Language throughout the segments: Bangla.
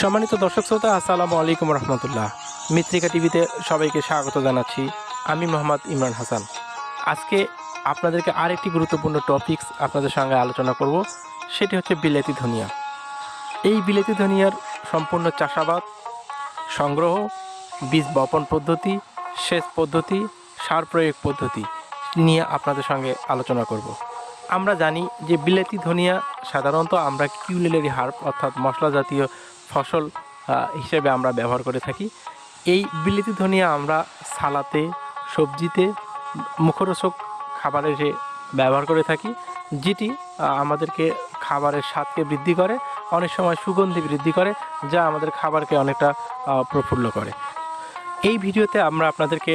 সম্মানিত দর্শক শ্রোতা, আসসালামু আলাইকুম রহমতুল্লাহ। মিত্রিকা টিভিতে সবাইকে স্বাগত জানাচ্ছি। আমি মোহাম্মদ ইমরান হাসান। আজকে আপনাদেরকে আরেকটি গুরুত্বপূর্ণ টপিকস আপনাদের সঙ্গে আলোচনা করব। সেটি হচ্ছে বিলেতি ধনিয়া। এই বিলেতি ধনিয়ার সম্পূর্ণ চাষাবাদ, সংগ্রহ, বীজ বপন পদ্ধতি, সেচ পদ্ধতি, সার প্রয়োগ পদ্ধতি নিয়ে আপনাদের সঙ্গে আলোচনা করব। আমরা জানি যে বিলেতি ধনিয়া সাধারণত আমরা কিউলিলারি হার্ব অর্থাৎ মশলা জাতীয় ফসল হিসেবে আমরা ব্যবহার করে থাকি। এই বিলেতি ধনিয়া আমরা সালাতে, সবজিতে, মুখরোচক খাবারে ব্যবহার করে থাকি, যেটি আমাদেরকে খাবারের স্বাদকে বৃদ্ধি করে, অনেক সময় সুগন্ধি বৃদ্ধি করে, যা আমাদের খাবারকে অনেকটা প্রফুল্ল করে। এই ভিডিওতে আমরা আপনাদেরকে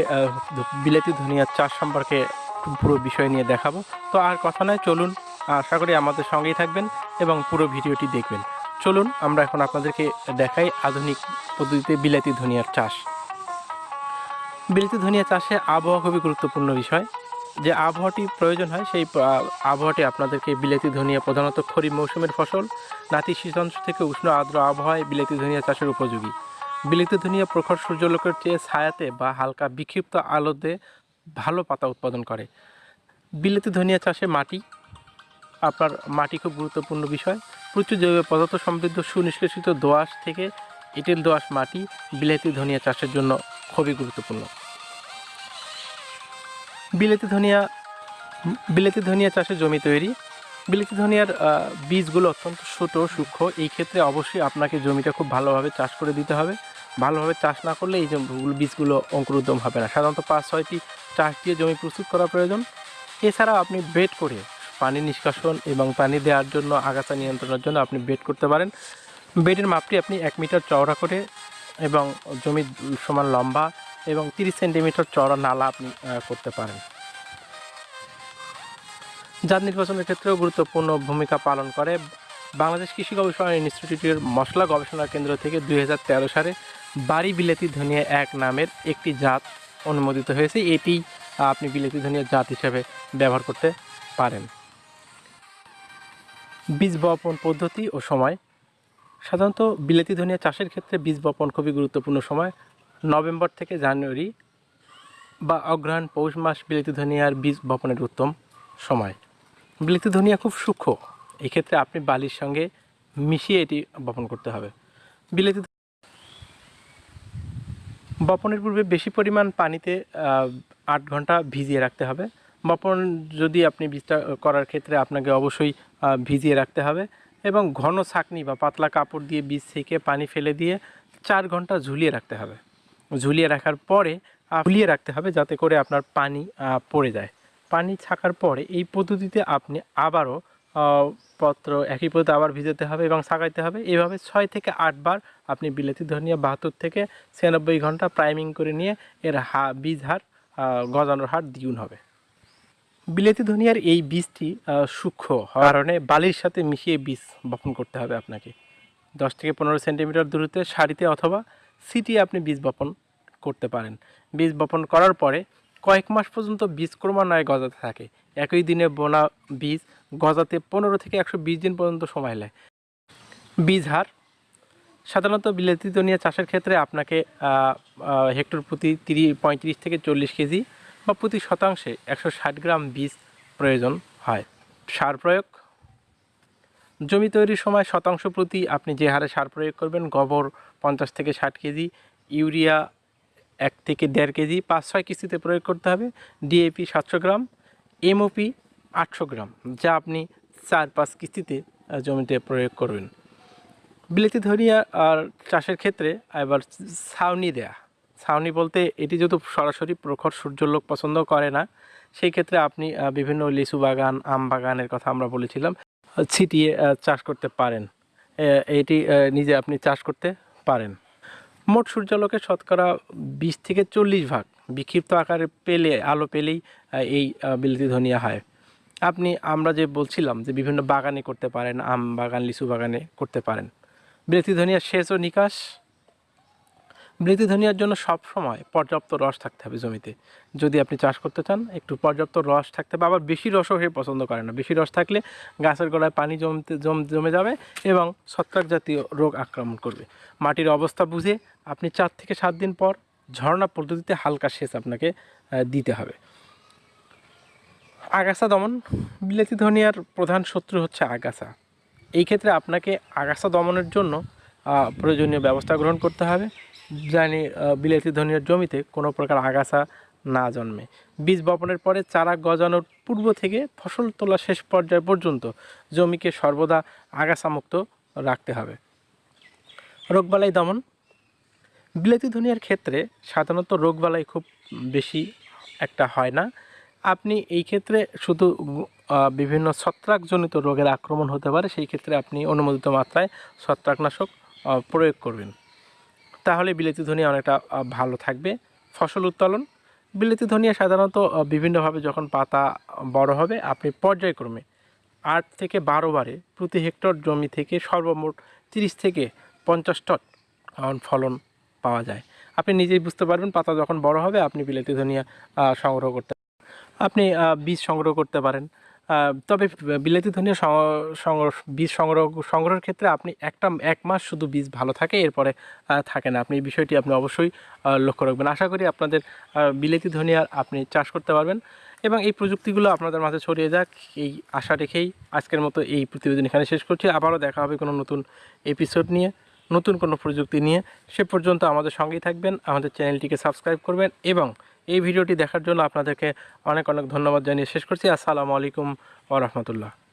বিলাতি ধনিয়ার চাষ সম্পর্কে পুরো বিষয় নিয়ে দেখাবো। তো আর কথা নয়, চলুন, আশা করি আমাদের সঙ্গেই থাকবেন এবং পুরো ভিডিওটি দেখবেন। চলুন, আমরা এখন আপনাদেরকে দেখাই আধুনিক পদ্ধতিতে বিলাতি ধনিয়ার চাষ। বিলাতি ধনিয়া চাষে আবহাওয়া খুবই গুরুত্বপূর্ণ বিষয়। যে আবহাওয়াটি প্রয়োজন হয়, সেই আবহাওয়াটি আপনাদেরকে বিলাতি ধনিয়া প্রধানত খরিফ মৌসুমের ফসল নাতিশীতোষ্ণ থেকে উষ্ণ আর্দ্র আবহাওয়ায় বিলাতি ধনিয়া চাষের উপযোগী। বিলাতি ধনিয়া প্রখর সূর্যলোকের চেয়ে ছায়াতে বা হালকা বিক্ষিপ্ত আলোতে ভালো পাতা উৎপাদন করে। বিলাতি ধনিয়া চাষে মাটি, আপনার মাটি খুব গুরুত্বপূর্ণ বিষয়। প্রচুর জৈব পদার্থ সমৃদ্ধ সুনিষ্কাশিত দোআঁশ থেকে এঁটেল দোআঁশ মাটি, বিলাতি, ধনিয়া চাষের জন্য খুবই গুরুত্বপূর্ণ। বিলাতি, ধনিয়া বিলাতি, ধনিয়া চাষে জমি তৈরি। বিলাতি, ধনিয়ার বীজগুলো অত্যন্ত ছোট, সূক্ষ্ম। এই ক্ষেত্রে অবশ্যই আপনাকে জমিটা খুব ভালোভাবে চাষ করে দিতে হবে। ভালোভাবে চাষ না করলে এই বীজগুলো অঙ্কুরোদ্গম হবে না। সাধারণত পাঁচ, ছয়টি চাষ দিয়ে জমি প্রস্তুত করা প্রয়োজন। এছাড়াও আপনি বেড করে পানি নিষ্কাশন এবং পানি দেওয়ার জন্য আগাছা নিয়ন্ত্রণের জন্য আপনি বেড করতে পারেন। বেডের মাপটি আপনি এক মিটার চওড়া করে এবং জমি সমান লম্বা এবং তিরিশ সেন্টিমিটার চওড়া নালা আপনি করতে পারেন। জাত নির্বাচনের ক্ষেত্রেও গুরুত্বপূর্ণ ভূমিকা পালন করে। বাংলাদেশ কৃষি গবেষণা ইনস্টিটিউটের মশলা গবেষণা কেন্দ্র থেকে দুই হাজার তেরো সালে বাড়ি বিলেতি ধনিয়া এক নামের একটি জাত অনুমোদিত হয়েছে। এটি আপনি বিলেতি ধনিয়া জাত হিসেবে ব্যবহার করতে পারেন। বীজ বপন পদ্ধতি ও সময়। সাধারণত বিলেতি ধনিয়া চাষের ক্ষেত্রে বীজ বপন খুবই গুরুত্বপূর্ণ সময়। নভেম্বর থেকে জানুয়ারি বা অগ্রহায়ণ পৌষ মাস বিলেতি ধনিয়ার বীজ বপনের উত্তম সময়। বিলেতি ধনিয়া খুব সূক্ষ্ম, এক্ষেত্রে আপনি বালির সঙ্গে মিশিয়ে এটি বপন করতে হবে। বিলেতি বপনের পূর্বে বেশি পরিমাণ পানিতে আট ঘণ্টা ভিজিয়ে রাখতে হবে। বপন যদি আপনি বীজটা করার ক্ষেত্রে আপনাকে অবশ্যই ভিজিয়ে রাখতে হবে এবং ঘন ছাকনি বা পাতলা কাপড় দিয়ে বীজ থেকে পানি ফেলে দিয়ে চার ঘণ্টা ঝুলিয়ে রাখতে হবে। ঝুলিয়ে রাখার পরে ঝুলিয়ে রাখতে হবে যাতে করে আপনার পানি পড়ে যায়। পানি ছাকার পরে এই পদ্ধতিতে আপনি আবারও পত্র একই পদ্ধতি আবার ভিজাতে হবে এবং ছাকাইতে হবে। এভাবে ছয় থেকে আটবার আপনি বিলেতি ধনিয়া বাহাত্তর থেকে ছিয়ানব্বই ঘণ্টা প্রাইমিং করে নিয়ে এর হা, বীজ হার গজানোর হার দ্বিগুণ হবে। বিলেতি ধনিয়ার এই বীজটি সূক্ষ্ম কারণে বালির সাথে মিশিয়ে বীজ বপন করতে হবে আপনাকে। দশ থেকে পনেরো সেন্টিমিটার দূরত্বে সারিতে অথবা সিটি আপনি বীজ বপন করতে পারেন। বীজ বপন করার পরে কয়েক মাস পর্যন্ত বীজ ক্রমান্বয়ে গজাতে থাকে। একই দিনে বোনা বীজ গজাতে পনেরো থেকে একশো বিশ দিন পর্যন্ত সময় নেয়। বীজ হার, সাধারণত বিলেতি ধনিয়া চাষের ক্ষেত্রে আপনাকে হেক্টর প্রতি তিরিশ, পঁয়ত্রিশ থেকে চল্লিশ কেজি বা প্রতি শতাংশে একশো ষাট গ্রাম বীজ প্রয়োজন হয়। সার প্রয়োগ। জমি তৈরির সময় শতাংশ প্রতি আপনি যে হারে সার প্রয়োগ করবেন, গোবর পঞ্চাশ থেকে ষাট কেজি, ইউরিয়া এক থেকে দেড় কেজি, পাঁচ ছয় কিস্তিতে প্রয়োগ করতে হবে। ডিএপি সাতশো গ্রাম, এমওপি আটশো গ্রাম, যা আপনি চার পাঁচ কিস্তিতে জমিতে প্রয়োগ করবেন। বিলেতি ধনিয়া আর চাষের ক্ষেত্রে এবার ছাউনি দেয়া। ছাউনি বলতে এটি যেহেতু সরাসরি প্রখর সূর্যলোক পছন্দ করে না, সেই ক্ষেত্রে আপনি বিভিন্ন লিচু বাগান, আম বাগানের কথা আমরা বলেছিলাম ছিটিয়ে চাষ করতে পারেন। এটি নিজে আপনি চাষ করতে পারেন। মোট সূর্যালোকের শতকরা বিশ থেকে চল্লিশ ভাগ বিক্ষিপ্ত আকারে পেলে, আলো পেলেই এই বিলেতি ধনিয়া হয়। আপনি, আমরা যে বলছিলাম যে বিভিন্ন বাগানে করতে পারেন, আম বাগান, লিচু বাগানে করতে পারেন। বিলেতি ধনিয়া সেচ ও নিকাশ বৃদ্ধি ধনিয়ার জন্য সব সময় পর্যাপ্ত রস থাকতে হবে জমিতে। যদি আপনি চাষ করতে চান, একটু পর্যাপ্ত রস থাকতে হবে। আবার বেশি রসও সে পছন্দ করে না। বেশি রস থাকলে গাছের গোড়ায় পানি জমতে, জম, জমে যাবে এবং ছত্রাক জাতীয় রোগ আক্রমণ করবে। মাটির অবস্থা বুঝে আপনি চার থেকে সাত দিন পর ঝর্ণা পদ্ধতিতে হালকা সেচ আপনাকে দিতে হবে। আগাছা দমন, বিলেতি ধনিয়ার প্রধান শত্রু হচ্ছে আগাছা। এই ক্ষেত্রে আপনাকে আগাছা দমনের জন্য প্রয়োজনীয় ব্যবস্থা গ্রহণ করতে হবে। জানি বিলাতি ধনিয়ার জমিতে কোনো প্রকার আগাছা না জন্মে। বীজ বপনের পরে চারা গজানোর পূর্ব থেকে ফসল তোলা শেষ পর্যায় পর্যন্ত জমিকে সর্বদা আগাছামুক্ত রাখতে হবে। রোগবালাই দমন। বিলাতি ধনিয়ার ক্ষেত্রে সাধারণত রোগবালাই খুব বেশি একটা হয় না। আপনি এই ক্ষেত্রে শুধু বিভিন্ন ছত্রাকজনিত রোগের আক্রমণ হতে পারে, সেই ক্ষেত্রে আপনি অনুমোদিত মাত্রায় ছত্রাকনাশক প্রয়োগ করবেন। তাহলে বিলেতি ধনিয়া অনেকটা ভালো থাকবে। ফসল উৎপাদন বিলেতি ধনিয়া সাধারণত বিভিন্নভাবে যখন পাতা বড় হবে, আপনি পর্যায়ক্রমে আট থেকে বারো বারে প্রতি হেক্টর জমি থেকে সর্বমোট তিরিশ থেকে পঞ্চাশ টন ফলন পাওয়া যায়। আপনি নিজেই বুঝতে পারবেন, পাতা যখন বড় হবে, আপনি বিলেতি ধনিয়া সংগ্রহ করতে, আপনি বীজ সংগ্রহ করতে পারেন। তবে বিলেতি ধনিয়া বীজ সংগ্রহ, সংগ্রহের ক্ষেত্রে আপনি একটা, এক মাস শুধু বীজ ভালো থাকে, এরপরে থাকে না। আপনি এই বিষয়টি আপনি অবশ্যই লক্ষ্য রাখবেন। আশা করি আপনাদের বিলেতি ধনিয়ার আপনি চাষ করতে পারবেন এবং এই প্রযুক্তিগুলো আপনাদের মাঝে ছড়িয়ে যাক। এই আশা রেখেই আজকের মতো এই প্রতিবেদন এখানে শেষ করছি। আবারও দেখা হবে কোনো নতুন এপিসোড নিয়ে। নতুন কোনো প্রযুক্তি নিয়ে সে পর্যন্ত আমাদের সঙ্গেই থাকবেন, আমাদের চ্যানেলটিকে সাবস্ক্রাইব করবেন এবং এই ভিডিওটি দেখার জন্য আপনাদেরকে অনেক অনেক ধন্যবাদ জানিয়ে শেষ করছি। আসসালামু আলাইকুম ওরহমতুল্লাহ